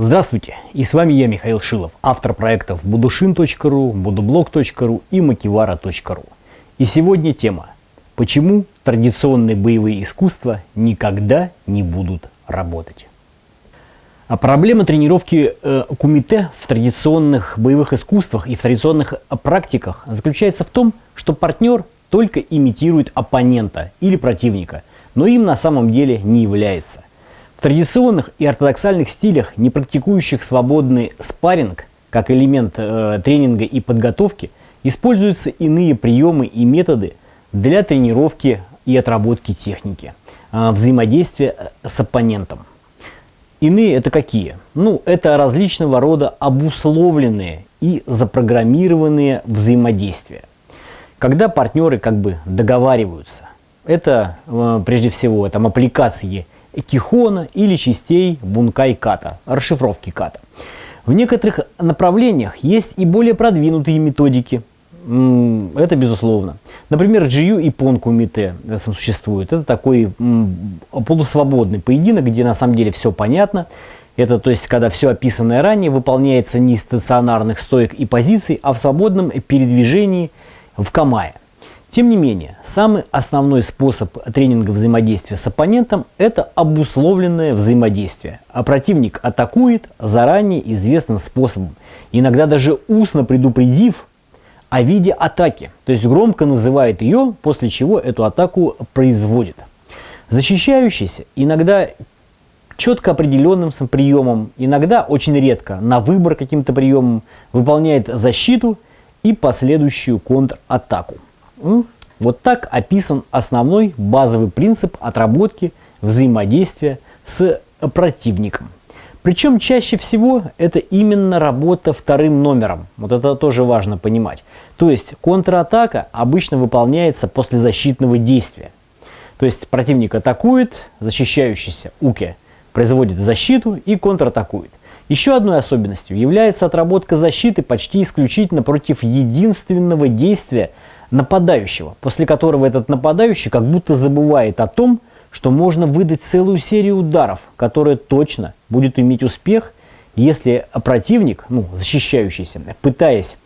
Здравствуйте, и с вами я, Михаил Шилов, автор проектов budushin.ru, budublog.ru и makivara.ru. И сегодня тема «Почему традиционные боевые искусства никогда не будут работать?» А проблема тренировки э, кумите в традиционных боевых искусствах и в традиционных практиках заключается в том, что партнер только имитирует оппонента или противника, но им на самом деле не является. В традиционных и ортодоксальных стилях, не практикующих свободный спарринг, как элемент э, тренинга и подготовки, используются иные приемы и методы для тренировки и отработки техники, э, взаимодействия э, с оппонентом. Иные это какие? Ну, это различного рода обусловленные и запрограммированные взаимодействия. Когда партнеры как бы договариваются, это э, прежде всего там аппликации Кихона или частей Бункай Ката, расшифровки Ката. В некоторых направлениях есть и более продвинутые методики. Это безусловно. Например, GU и Понку Мите существует. Это такой полусвободный поединок, где на самом деле все понятно. Это то есть, когда все описанное ранее выполняется не из стационарных стоек и позиций, а в свободном передвижении в камае. Тем не менее, самый основной способ тренинга взаимодействия с оппонентом – это обусловленное взаимодействие. А противник атакует заранее известным способом, иногда даже устно предупредив о виде атаки, то есть громко называет ее, после чего эту атаку производит. Защищающийся иногда четко определенным приемом, иногда очень редко на выбор каким-то приемом выполняет защиту и последующую контратаку. Вот так описан основной базовый принцип отработки взаимодействия с противником. Причем чаще всего это именно работа вторым номером. Вот это тоже важно понимать. То есть контратака обычно выполняется после защитного действия. То есть противник атакует, защищающийся Уке производит защиту и контратакует. Еще одной особенностью является отработка защиты почти исключительно против единственного действия нападающего, после которого этот нападающий как будто забывает о том, что можно выдать целую серию ударов, которая точно будет иметь успех, если противник, ну, защищающийся, пытаясь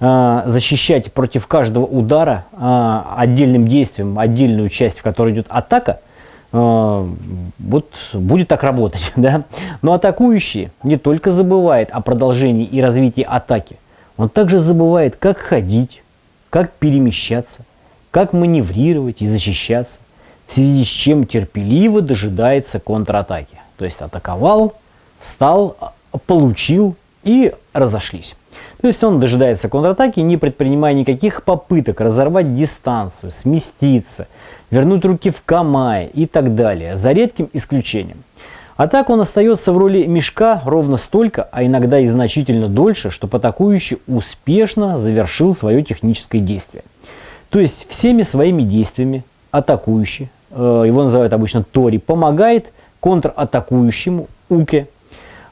э, защищать против каждого удара э, отдельным действием отдельную часть, в которой идет атака, вот будет так работать. Да? Но атакующий не только забывает о продолжении и развитии атаки, он также забывает, как ходить, как перемещаться, как маневрировать и защищаться, в связи с чем терпеливо дожидается контратаки. То есть атаковал, встал, получил и разошлись. То есть он дожидается контратаки, не предпринимая никаких попыток разорвать дистанцию, сместиться, вернуть руки в камае и так далее, за редким исключением. А так он остается в роли мешка ровно столько, а иногда и значительно дольше, что атакующий успешно завершил свое техническое действие. То есть всеми своими действиями атакующий, э, его называют обычно Тори, помогает контратакующему Уке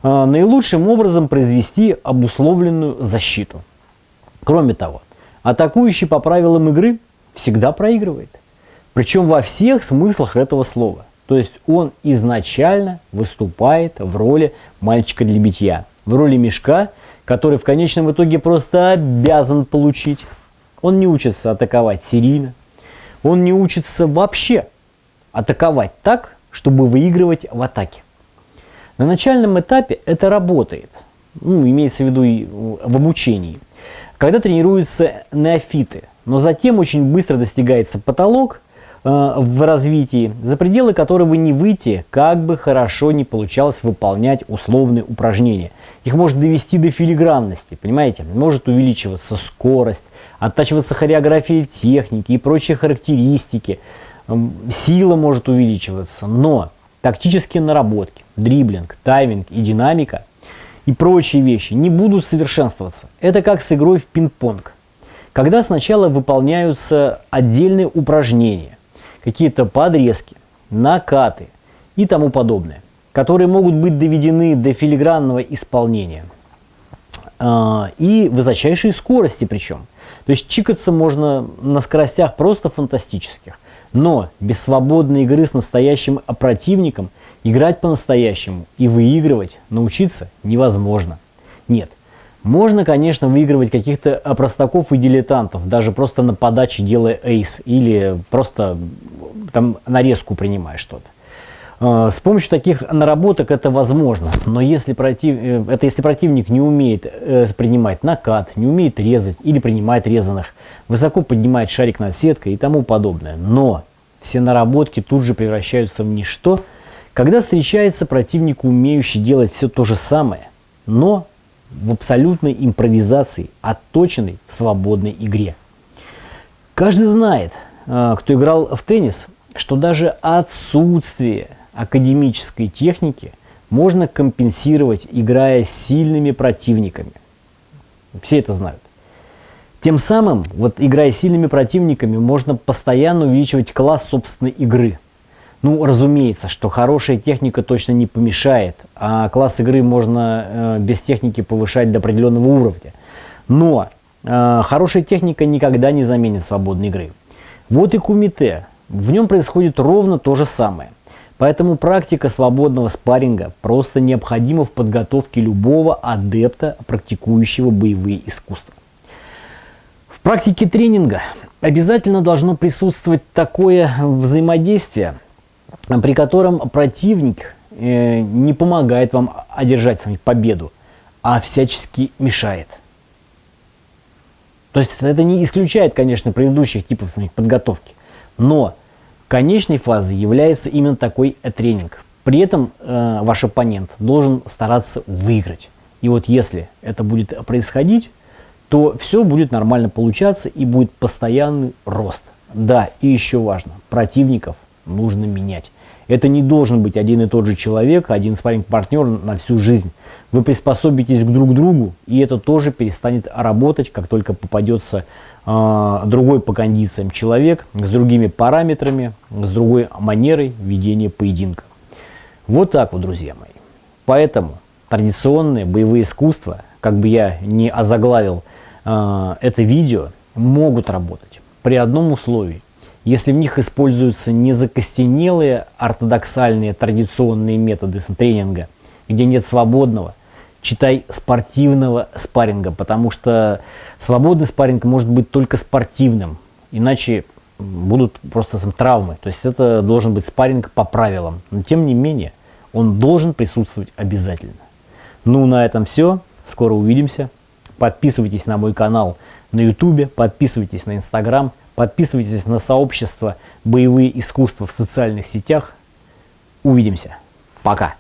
наилучшим образом произвести обусловленную защиту. Кроме того, атакующий по правилам игры всегда проигрывает. Причем во всех смыслах этого слова – то есть он изначально выступает в роли мальчика для битья, в роли мешка, который в конечном итоге просто обязан получить. Он не учится атаковать серийно, он не учится вообще атаковать так, чтобы выигрывать в атаке. На начальном этапе это работает, ну, имеется в виду и в обучении, когда тренируются неофиты, но затем очень быстро достигается потолок, Э, в развитии, за пределы которого не выйти, как бы хорошо не получалось выполнять условные упражнения. Их может довести до филигранности, понимаете? Может увеличиваться скорость, оттачиваться хореография техники и прочие характеристики. Сила может увеличиваться, но тактические наработки, дриблинг, тайминг и динамика и прочие вещи не будут совершенствоваться. Это как с игрой в пинг-понг. Когда сначала выполняются отдельные упражнения, какие-то подрезки, накаты и тому подобное, которые могут быть доведены до филигранного исполнения а, и высочайшей скорости причем. То есть чикаться можно на скоростях просто фантастических. Но без свободной игры с настоящим противником играть по-настоящему и выигрывать научиться невозможно. Нет, можно, конечно, выигрывать каких-то простаков и дилетантов, даже просто на подаче делая эйс или просто там нарезку принимая что-то. А, с помощью таких наработок это возможно, но если, против, э, это если противник не умеет э, принимать накат, не умеет резать или принимает резаных, высоко поднимает шарик над сеткой и тому подобное. Но все наработки тут же превращаются в ничто, когда встречается противник, умеющий делать все то же самое, но в абсолютной импровизации, отточенной в свободной игре. Каждый знает, кто играл в теннис, что даже отсутствие академической техники можно компенсировать, играя с сильными противниками. Все это знают. Тем самым, вот играя с сильными противниками, можно постоянно увеличивать класс собственной игры. Ну, разумеется, что хорошая техника точно не помешает, а класс игры можно э, без техники повышать до определенного уровня. Но э, хорошая техника никогда не заменит свободной игры. Вот и кумите. В нем происходит ровно то же самое. Поэтому практика свободного спарринга просто необходима в подготовке любого адепта, практикующего боевые искусства. В практике тренинга обязательно должно присутствовать такое взаимодействие, при котором противник э, не помогает вам одержать с вами победу, а всячески мешает. То есть это не исключает, конечно, предыдущих типов подготовки, но конечной фазой является именно такой тренинг. При этом э, ваш оппонент должен стараться выиграть. И вот если это будет происходить, то все будет нормально получаться и будет постоянный рост. Да, и еще важно, противников нужно менять. Это не должен быть один и тот же человек, один спарринг-партнер на всю жизнь. Вы приспособитесь к друг другу, и это тоже перестанет работать, как только попадется э, другой по кондициям человек, с другими параметрами, с другой манерой ведения поединка. Вот так вот, друзья мои. Поэтому традиционные боевые искусства, как бы я не озаглавил э, это видео, могут работать при одном условии – если в них используются не закостенелые ортодоксальные традиционные методы тренинга, где нет свободного, читай спортивного спарринга, потому что свободный спарринг может быть только спортивным, иначе будут просто там, травмы. То есть это должен быть спарринг по правилам. Но тем не менее, он должен присутствовать обязательно. Ну, на этом все. Скоро увидимся. Подписывайтесь на мой канал на YouTube, подписывайтесь на Instagram. Подписывайтесь на сообщество «Боевые искусства» в социальных сетях. Увидимся. Пока.